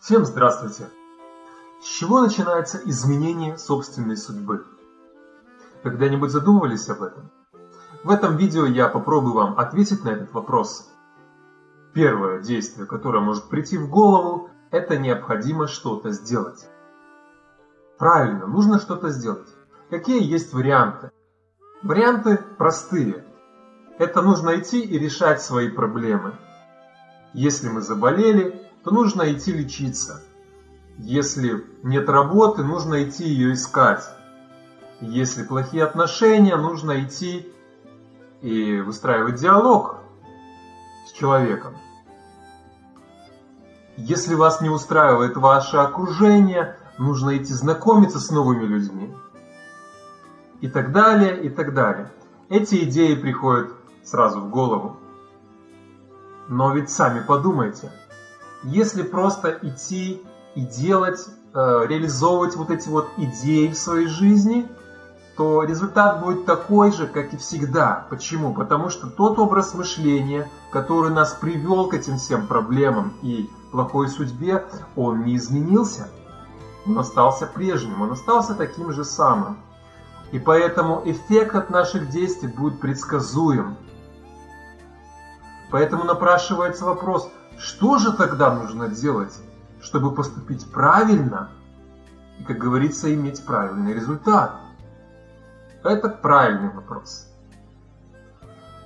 Всем здравствуйте! С чего начинается изменение собственной судьбы? Когда-нибудь задумывались об этом? В этом видео я попробую вам ответить на этот вопрос. Первое действие, которое может прийти в голову, это необходимо что-то сделать. Правильно, нужно что-то сделать. Какие есть варианты? Варианты простые. Это нужно идти и решать свои проблемы. Если мы заболели, то нужно идти лечиться. Если нет работы, нужно идти ее искать. Если плохие отношения, нужно идти и выстраивать диалог с человеком. Если вас не устраивает ваше окружение, нужно идти знакомиться с новыми людьми. И так далее, и так далее. Эти идеи приходят сразу в голову. Но ведь сами подумайте, если просто идти и делать, э, реализовывать вот эти вот идеи в своей жизни, то результат будет такой же, как и всегда. Почему? Потому что тот образ мышления, который нас привел к этим всем проблемам и плохой судьбе, он не изменился. Он остался прежним, он остался таким же самым. И поэтому эффект от наших действий будет предсказуем. Поэтому напрашивается вопрос, что же тогда нужно делать, чтобы поступить правильно и, как говорится, иметь правильный результат? Это правильный вопрос.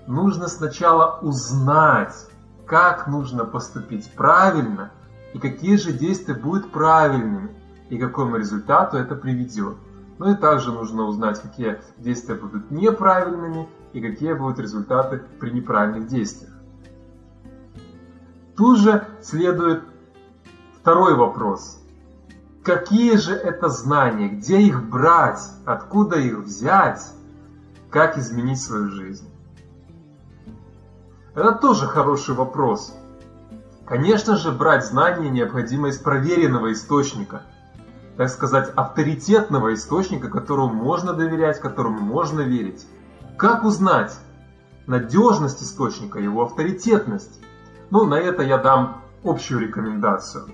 Нужно сначала узнать, как нужно поступить правильно и какие же действия будут правильными и к какому результату это приведет. Ну и также нужно узнать, какие действия будут неправильными и какие будут результаты при неправильных действиях. Тут же следует второй вопрос. Какие же это знания? Где их брать? Откуда их взять? Как изменить свою жизнь? Это тоже хороший вопрос. Конечно же, брать знания необходимо из проверенного источника, так сказать, авторитетного источника, которому можно доверять, которому можно верить. Как узнать надежность источника, его авторитетность? Ну, на это я дам общую рекомендацию.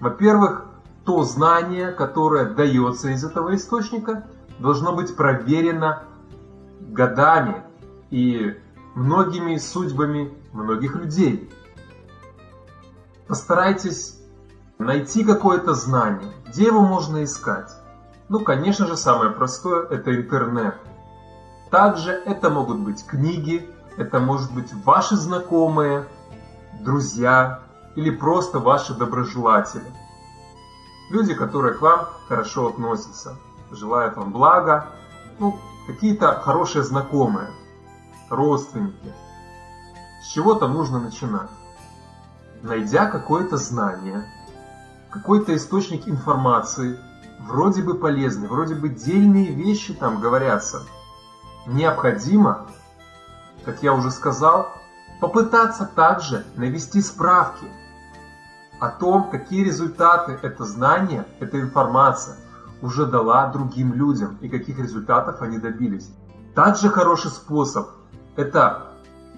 Во-первых, то знание, которое дается из этого источника, должно быть проверено годами и многими судьбами многих людей. Постарайтесь найти какое-то знание. Где его можно искать? Ну, конечно же, самое простое – это интернет. Также это могут быть книги, это может быть ваши знакомые – друзья или просто ваши доброжелатели. Люди, которые к вам хорошо относятся, желают вам блага, ну, какие-то хорошие знакомые, родственники. С чего-то нужно начинать. Найдя какое-то знание, какой-то источник информации, вроде бы полезный, вроде бы дельные вещи там говорятся, необходимо, как я уже сказал, Попытаться также навести справки о том, какие результаты это знание, эта информация уже дала другим людям и каких результатов они добились. Также хороший способ – это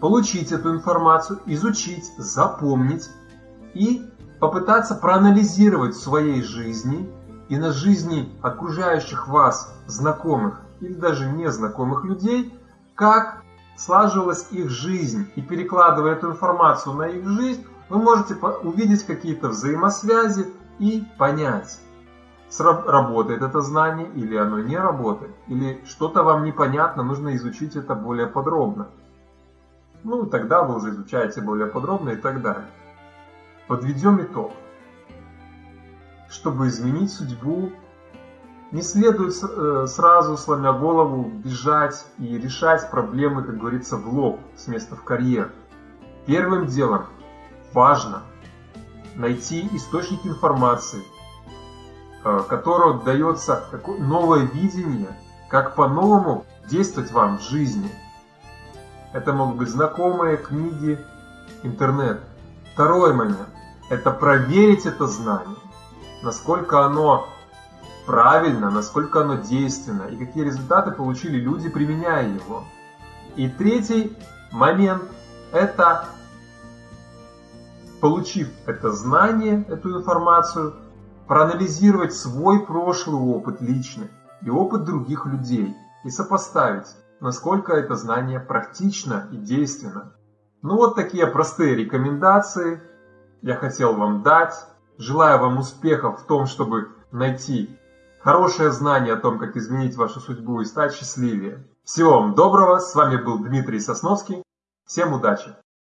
получить эту информацию, изучить, запомнить и попытаться проанализировать в своей жизни и на жизни окружающих вас знакомых или даже незнакомых людей, как слаживалась их жизнь, и перекладывая эту информацию на их жизнь, вы можете увидеть какие-то взаимосвязи и понять, работает это знание или оно не работает, или что-то вам непонятно, нужно изучить это более подробно. Ну, тогда вы уже изучаете более подробно и так далее. Подведем итог. Чтобы изменить судьбу не следует э, сразу, сломя голову, бежать и решать проблемы, как говорится, в лоб, с места в карьер. Первым делом важно найти источник информации, э, которого дается новое видение, как по-новому действовать вам в жизни. Это могут быть знакомые, книги, интернет. Второй момент – это проверить это знание, насколько оно правильно, насколько оно действенно и какие результаты получили люди, применяя его. И третий момент – это получив это знание, эту информацию, проанализировать свой прошлый опыт личный и опыт других людей и сопоставить, насколько это знание практично и действенно. Ну вот такие простые рекомендации я хотел вам дать. Желаю вам успехов в том, чтобы найти хорошее знание о том, как изменить вашу судьбу и стать счастливее. Всего вам доброго, с вами был Дмитрий Сосновский. Всем удачи!